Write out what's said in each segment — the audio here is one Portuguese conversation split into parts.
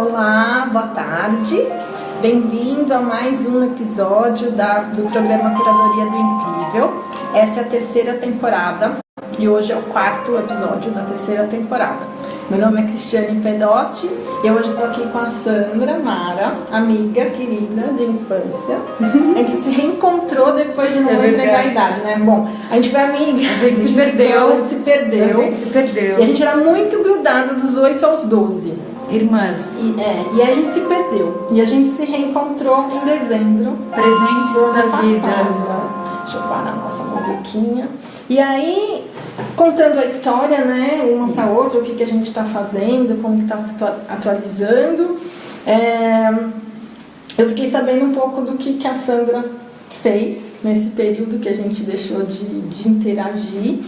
Olá, boa tarde. Bem-vindo a mais um episódio da, do programa Curadoria do Incrível. Essa é a terceira temporada e hoje é o quarto episódio da terceira temporada. Meu nome é Cristiane Pedotti e hoje estou aqui com a Sandra Mara, amiga querida de infância. A gente se reencontrou depois de não é entregar a idade, né? Bom, a gente foi amiga. A gente se perdeu. A gente se perdeu. A gente se perdeu. E a gente era muito grudada dos 8 aos 12. Irmãs. E, é, e aí a gente se perdeu. E a gente se reencontrou em dezembro. Presentes da vida. Deixa eu parar a nossa musiquinha. E aí, contando a história, né, uma para outra, o que, que a gente está fazendo, como está se atualizando. É, eu fiquei sabendo um pouco do que, que a Sandra fez nesse período que a gente deixou de, de interagir.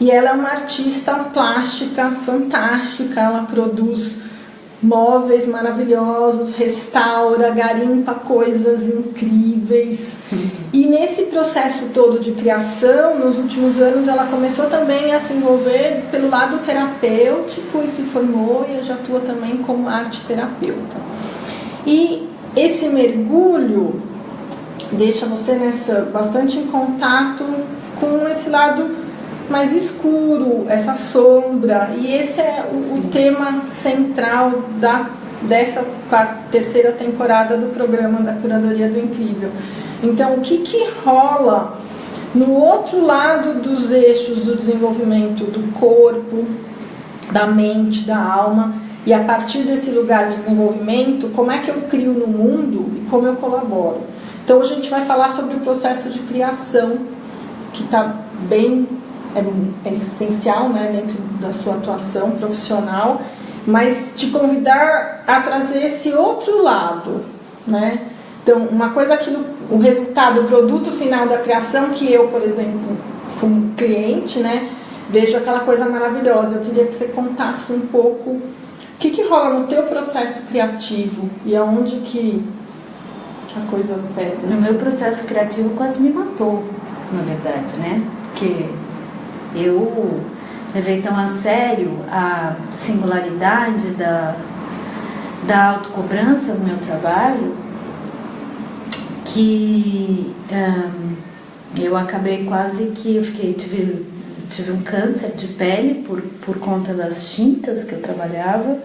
E ela é uma artista plástica fantástica, ela produz móveis maravilhosos, restaura, garimpa coisas incríveis. E nesse processo todo de criação, nos últimos anos, ela começou também a se envolver pelo lado terapêutico e se formou e já atua também como arte terapeuta. E esse mergulho deixa você nessa bastante em contato com esse lado mais escuro, essa sombra. E esse é o, o tema central da, dessa quarta, terceira temporada do programa da Curadoria do Incrível. Então, o que, que rola no outro lado dos eixos do desenvolvimento do corpo, da mente, da alma, e a partir desse lugar de desenvolvimento, como é que eu crio no mundo e como eu colaboro. Então, a gente vai falar sobre o processo de criação, que está bem é essencial né, dentro da sua atuação profissional, mas te convidar a trazer esse outro lado, né? Então, uma coisa é aquilo, o resultado, o produto final da criação, que eu, por exemplo, como cliente, né, vejo aquela coisa maravilhosa. Eu queria que você contasse um pouco o que, que rola no teu processo criativo e aonde que, que a coisa pega. No meu processo criativo quase me matou, na verdade, né? Porque eu levei tão a sério a singularidade da, da autocobrança no meu trabalho que um, eu acabei quase que eu fiquei, tive, tive um câncer de pele por, por conta das tintas que eu trabalhava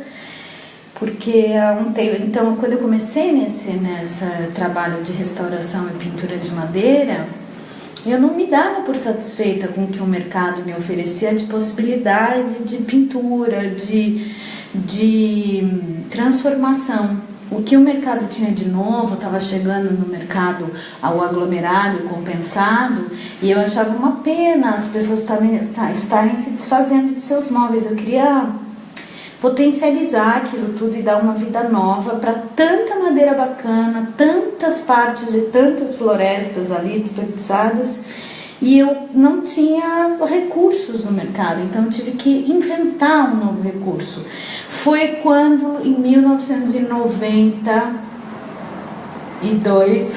porque há um tempo, então quando eu comecei nesse, nesse trabalho de restauração e pintura de madeira eu não me dava por satisfeita com o que o mercado me oferecia de possibilidade de pintura, de, de transformação. O que o mercado tinha de novo estava chegando no mercado ao aglomerado compensado e eu achava uma pena as pessoas estarem, estarem se desfazendo de seus móveis. Eu queria potencializar aquilo tudo e dar uma vida nova para tanta madeira bacana, tantas partes de tantas florestas ali desperdiçadas e eu não tinha recursos no mercado, então tive que inventar um novo recurso. Foi quando em 1990 e dois.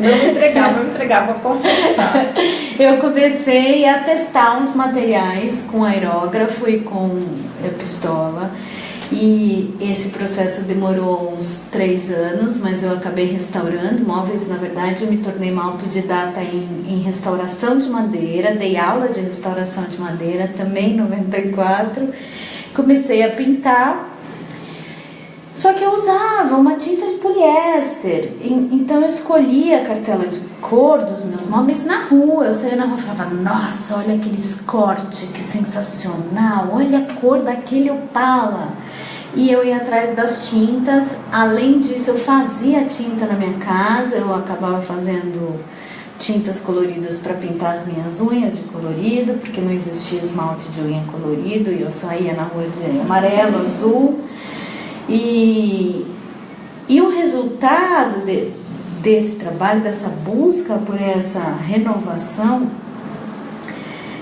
Não entregava, não entregava, confessar. Eu comecei a testar uns materiais com aerógrafo e com eh, pistola. E esse processo demorou uns três anos, mas eu acabei restaurando móveis. Na verdade, eu me tornei uma autodidata em, em restauração de madeira, dei aula de restauração de madeira também em 94. Comecei a pintar só que eu usava uma tinta de poliéster, então eu escolhia a cartela de cor dos meus móveis na rua. Eu saía na rua e falava, nossa, olha aquele escorte, que sensacional, olha a cor daquele opala. E eu ia atrás das tintas, além disso eu fazia tinta na minha casa, eu acabava fazendo tintas coloridas para pintar as minhas unhas de colorido, porque não existia esmalte de unha colorido e eu saía na rua de amarelo, azul e, e o resultado de, desse trabalho, dessa busca por essa renovação,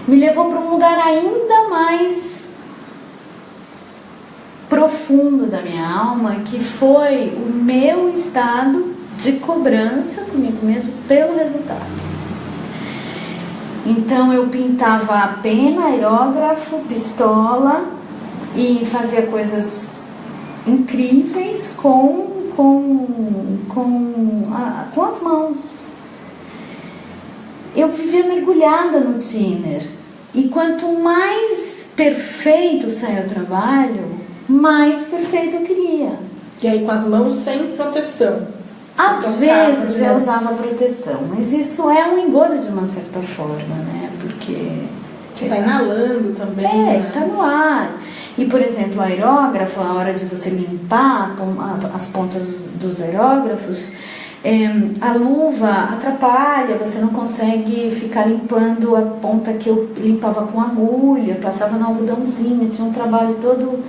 me levou para um lugar ainda mais profundo da minha alma, que foi o meu estado de cobrança comigo mesmo pelo resultado. Então eu pintava a pena, aerógrafo, pistola e fazia coisas incríveis com, com, com, a, com as mãos. Eu vivia mergulhada no Tiner. E quanto mais perfeito saia o trabalho, mais perfeito eu queria. E aí com as mãos sem proteção. Às então, vezes né? eu usava proteção, mas isso é um engodo de uma certa forma, né? Porque. Você está inalando também. É, está né? no ar. E, por exemplo, o aerógrafo, a hora de você limpar as pontas dos aerógrafos, é, a luva atrapalha, você não consegue ficar limpando a ponta que eu limpava com agulha, passava no algodãozinho, tinha um trabalho todo.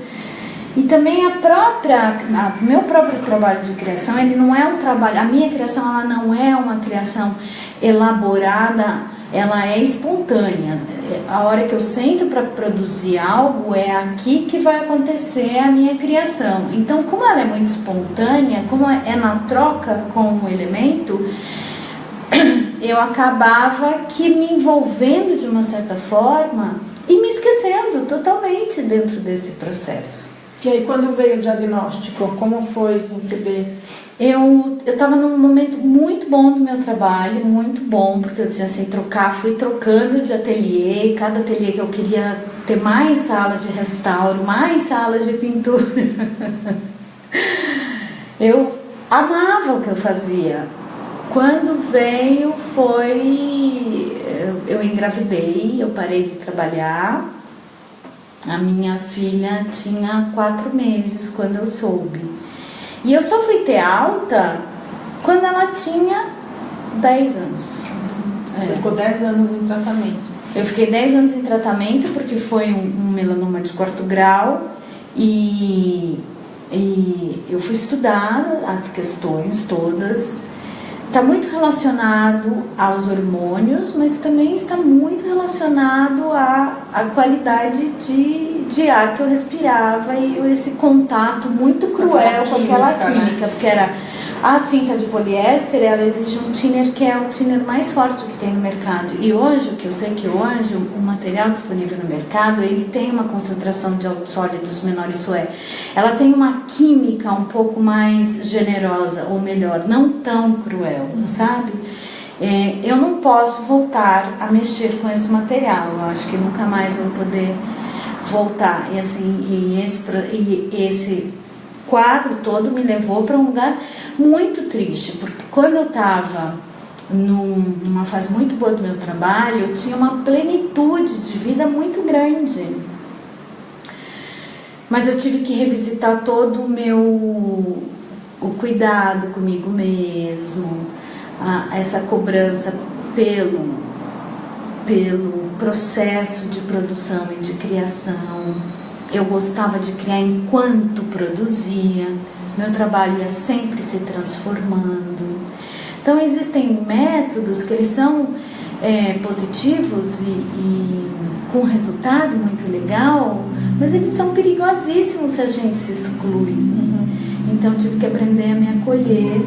E também a própria, o meu próprio trabalho de criação, ele não é um trabalho, a minha criação ela não é uma criação elaborada, ela é espontânea. A hora que eu sento para produzir algo, é aqui que vai acontecer a minha criação. Então, como ela é muito espontânea, como é na troca com o elemento, eu acabava que me envolvendo de uma certa forma e me esquecendo totalmente dentro desse processo. E aí, quando veio o diagnóstico, como foi receber? Eu estava num momento muito bom do meu trabalho, muito bom, porque eu tinha assim, trocar, fui trocando de ateliê, cada ateliê que eu queria ter mais salas de restauro, mais salas de pintura. eu amava o que eu fazia. Quando veio foi. Eu engravidei, eu parei de trabalhar a minha filha tinha quatro meses quando eu soube. E eu só fui ter alta quando ela tinha 10 anos. Você é. ficou 10 anos em tratamento? Eu fiquei 10 anos em tratamento porque foi um, um melanoma de quarto grau e, e eu fui estudar as questões todas está muito relacionado aos hormônios, mas também está muito relacionado à, à qualidade de, de ar que eu respirava e esse contato muito cruel com aquela química, né? química porque era a tinta de poliéster, ela exige um thinner que é o thinner mais forte que tem no mercado. E hoje, o que eu sei que hoje, o material disponível no mercado, ele tem uma concentração de sólidos menor, isso é, ela tem uma química um pouco mais generosa, ou melhor, não tão cruel, uhum. sabe? É, eu não posso voltar a mexer com esse material, eu acho que nunca mais vou poder voltar. E assim, e esse, e esse quadro todo me levou para um lugar muito triste, porque quando eu estava numa fase muito boa do meu trabalho, eu tinha uma plenitude de vida muito grande. Mas eu tive que revisitar todo o meu o cuidado comigo mesmo, a, essa cobrança pelo pelo processo de produção e de criação eu gostava de criar enquanto produzia, meu trabalho ia sempre se transformando. Então existem métodos que eles são é, positivos e, e com resultado muito legal, mas eles são perigosíssimos se a gente se exclui. Uhum. Então tive que aprender a me acolher.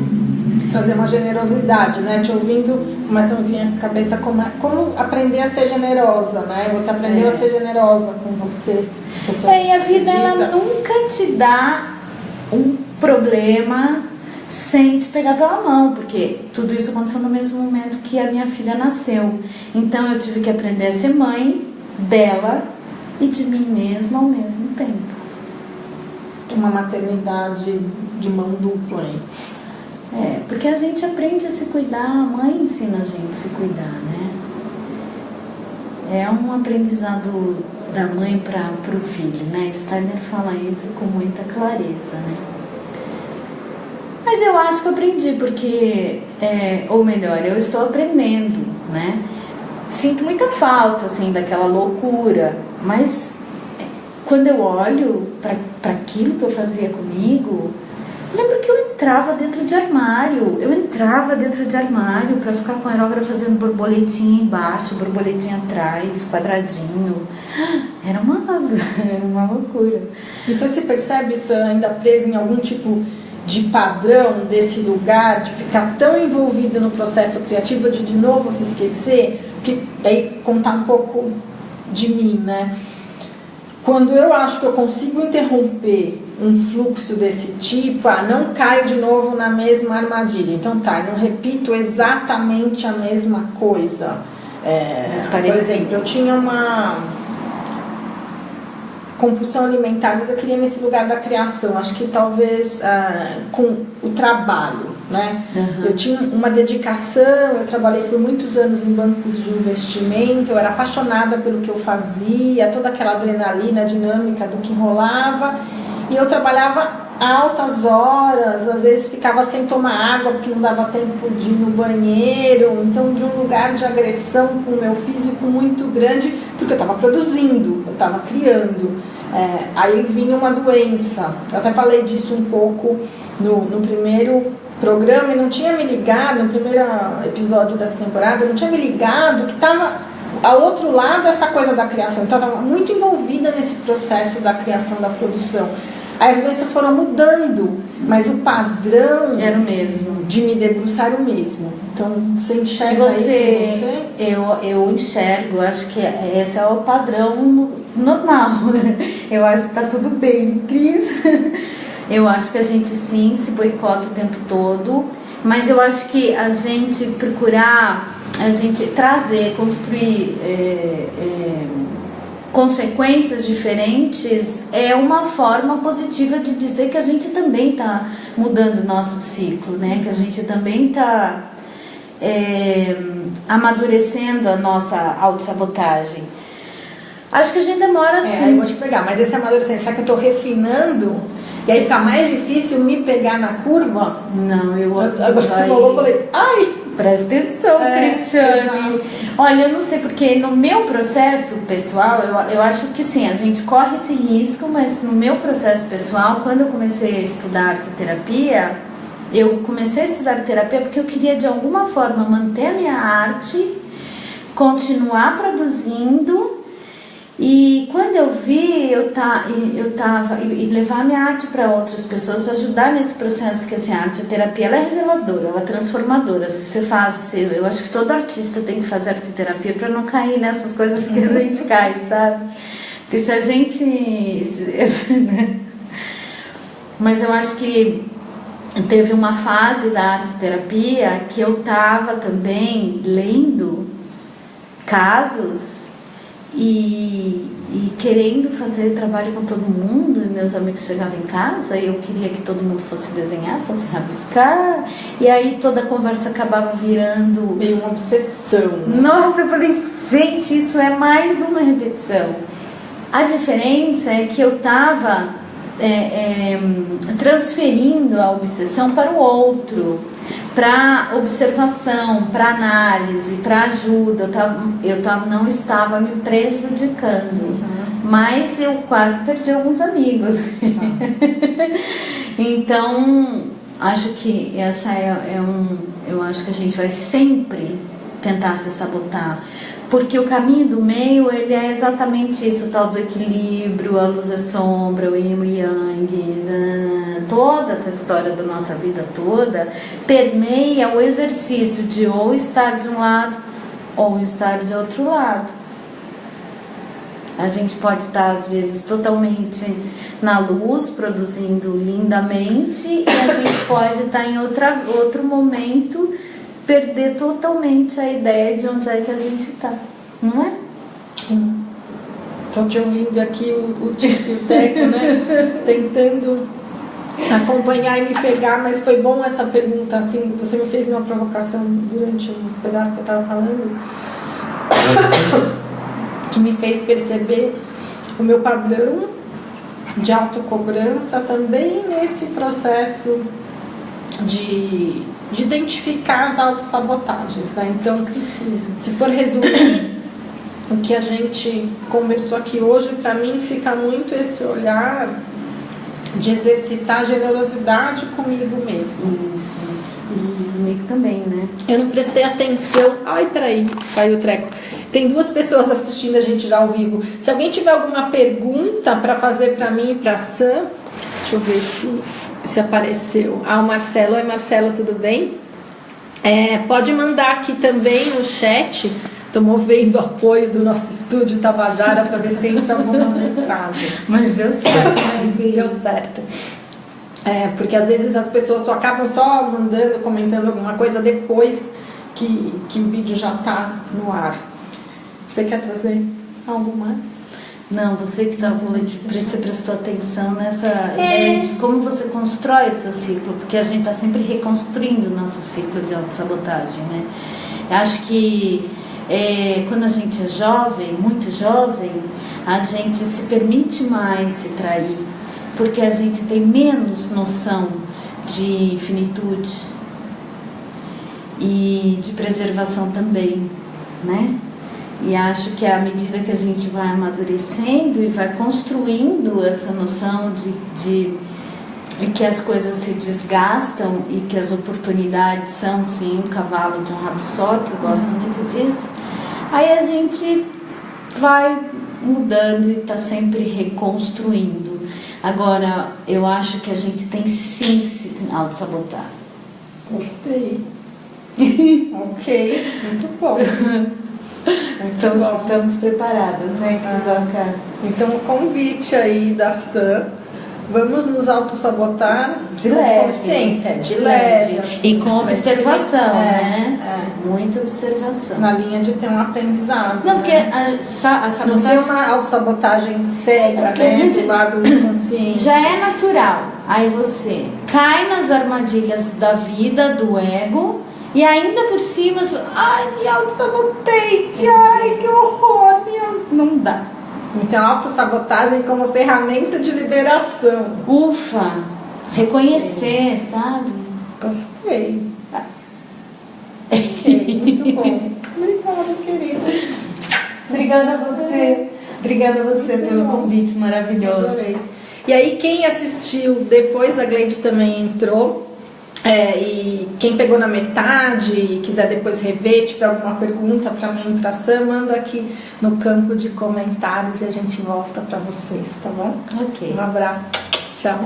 Fazer uma generosidade, né? Te ouvindo, começa a vir a cabeça como, é, como aprender a ser generosa, né? Você aprendeu é. a ser generosa com você. É, e a vida ela nunca te dá um problema sem te pegar pela mão, porque tudo isso aconteceu no mesmo momento que a minha filha nasceu. Então eu tive que aprender a ser mãe dela e de mim mesma ao mesmo tempo. Uma maternidade de mão dupla, hein? É, porque a gente aprende a se cuidar, a mãe ensina a gente a se cuidar, né? É um aprendizado da mãe para o filho, né? Steiner fala isso com muita clareza, né? Mas eu acho que eu aprendi, porque, é, ou melhor, eu estou aprendendo, né? Sinto muita falta, assim, daquela loucura, mas quando eu olho para aquilo que eu fazia comigo, lembro que eu entrava dentro de armário, eu entrava dentro de armário para ficar com a aerógrafa fazendo borboletinha embaixo, borboletinha atrás, quadradinho. Era uma, era uma loucura. E você se percebe isso ainda preso em algum tipo de padrão desse lugar, de ficar tão envolvido no processo criativo, de de novo se esquecer? Que aí contar um pouco de mim, né? Quando eu acho que eu consigo interromper um fluxo desse tipo, ah, não caio de novo na mesma armadilha. Então tá, não repito exatamente a mesma coisa. É, por exemplo, eu tinha uma compulsão alimentar, mas eu queria nesse lugar da criação. Acho que talvez ah, com o trabalho, né? Uhum. Eu tinha uma dedicação, eu trabalhei por muitos anos em bancos de investimento, eu era apaixonada pelo que eu fazia, toda aquela adrenalina dinâmica do que rolava, e eu trabalhava altas horas, às vezes ficava sem tomar água porque não dava tempo de ir no banheiro, então de um lugar de agressão com o meu físico muito grande, porque eu estava produzindo, eu estava criando. É, aí vinha uma doença, eu até falei disso um pouco no, no primeiro programa e não tinha me ligado, no primeiro episódio dessa temporada, não tinha me ligado que estava ao outro lado essa coisa da criação, então estava muito envolvida nesse processo da criação da produção. As doenças foram mudando, mas o padrão era o mesmo. De me debruçar era o mesmo. Então você enxerga você, você? Eu, eu enxergo, acho que esse é o padrão normal. Eu acho que está tudo bem, Cris. Eu acho que a gente sim se boicota o tempo todo, mas eu acho que a gente procurar, a gente trazer, construir. É, é, consequências diferentes é uma forma positiva de dizer que a gente também está mudando o nosso ciclo, né? Que a gente também está é, amadurecendo a nossa autossabotagem. Acho que a gente demora assim. É, aí vou te pegar, mas esse amadurecimento, será que eu estou refinando? E aí fica mais difícil me pegar na curva? Não, eu. Agora você falou, eu falei, ai! Presta atenção, é, Cristiane. Olha, eu não sei porque no meu processo pessoal, eu, eu acho que sim, a gente corre esse risco, mas no meu processo pessoal, quando eu comecei a estudar arte terapia, eu comecei a estudar terapia porque eu queria de alguma forma manter a minha arte, continuar produzindo e quando eu vi, eu, tá, eu tava, e levar minha arte para outras pessoas, ajudar nesse processo, que assim, a arte terapia ela é reveladora, ela é transformadora. Se você faz, eu acho que todo artista tem que fazer arte terapia para não cair nessas coisas que a uhum. gente cai, sabe? Porque se a gente. Né? Mas eu acho que teve uma fase da arte terapia que eu tava também lendo casos e, e, querendo fazer trabalho com todo mundo, e meus amigos chegavam em casa e eu queria que todo mundo fosse desenhar, fosse rabiscar, e aí toda a conversa acabava virando. Meio uma obsessão. Né? Nossa, eu falei, gente, isso é mais uma repetição. A diferença é que eu estava é, é, transferindo a obsessão para o outro para observação, para análise, para ajuda. Eu, tava, eu tava, não estava me prejudicando, uhum. mas eu quase perdi alguns amigos. Uhum. então, acho que essa é, é um. Eu acho que a gente vai sempre tentar se sabotar porque o caminho do meio ele é exatamente isso, o tal do equilíbrio, a luz e a sombra, o yin e yang, né? toda essa história da nossa vida toda permeia o exercício de ou estar de um lado ou estar de outro lado. A gente pode estar às vezes totalmente na luz, produzindo lindamente, e a gente pode estar em outra, outro momento perder totalmente a ideia de onde é que a gente está, não é? Sim. Estou te ouvindo aqui o, o Tico e o Teco, né? Tentando acompanhar e me pegar, mas foi bom essa pergunta, assim, você me fez uma provocação durante um pedaço que eu estava falando, que me fez perceber o meu padrão de autocobrança também nesse processo de de identificar as autossabotagens. Né? Então, precisa. se for resumir o que a gente conversou aqui hoje, para mim fica muito esse olhar de exercitar generosidade comigo mesmo. Isso. E comigo também, né? Eu não prestei atenção. Ai, peraí, caiu o treco. Tem duas pessoas assistindo a gente já ao vivo. Se alguém tiver alguma pergunta para fazer para mim e para Sam, deixa eu ver se se apareceu. Ah, o Marcelo. Oi, Marcelo, tudo bem? É, pode mandar aqui também no chat Estou movendo o apoio do nosso estúdio Tabajara para ver se entra alguma mensagem. Mas deu certo, né? Deu certo. É, porque às vezes as pessoas só acabam só mandando, comentando alguma coisa depois que, que o vídeo já está no ar. Você quer trazer algo mais? Não, você que estava falando de você prestou atenção nessa é. ideia de como você constrói o seu ciclo, porque a gente está sempre reconstruindo o nosso ciclo de autossabotagem, né? Acho que é, quando a gente é jovem, muito jovem, a gente se permite mais se trair, porque a gente tem menos noção de finitude e de preservação também, né? E acho que à medida que a gente vai amadurecendo e vai construindo essa noção de, de que as coisas se desgastam e que as oportunidades são sim um cavalo de um rabo só, que eu gosto uhum. muito disso, aí a gente vai mudando e está sempre reconstruindo. Agora, eu acho que a gente tem sim se auto-sabotar. Gostei. ok, muito bom. Então estamos preparadas, né, ah. Então o convite aí da Sam, vamos nos autossabotar de leve, consciência, de, de leve, assim, e com observação, é, né? É. Muita observação. Na linha de ter um aprendizado. Não, né? porque a, a sabotagem... Não ser uma autossabotagem cega, é né? A gente, do lado inconsciente. Já é natural. Aí você cai nas armadilhas da vida, do ego e ainda por cima, você, ai, me auto-sabotei, que, ai, que horror, não dá. Então, autossabotagem como ferramenta de liberação. Ufa, reconhecer, sabe? Gostei. Ok, muito bom. Obrigada, querida. Obrigada a você. Obrigada a você muito pelo bom. convite maravilhoso. E aí, quem assistiu depois, a Gleide também entrou. É, e quem pegou na metade e quiser depois rever, tiver alguma pergunta para mim, para Sam, manda aqui no campo de comentários e a gente volta para vocês, tá bom? Ok. Um abraço. Tchau.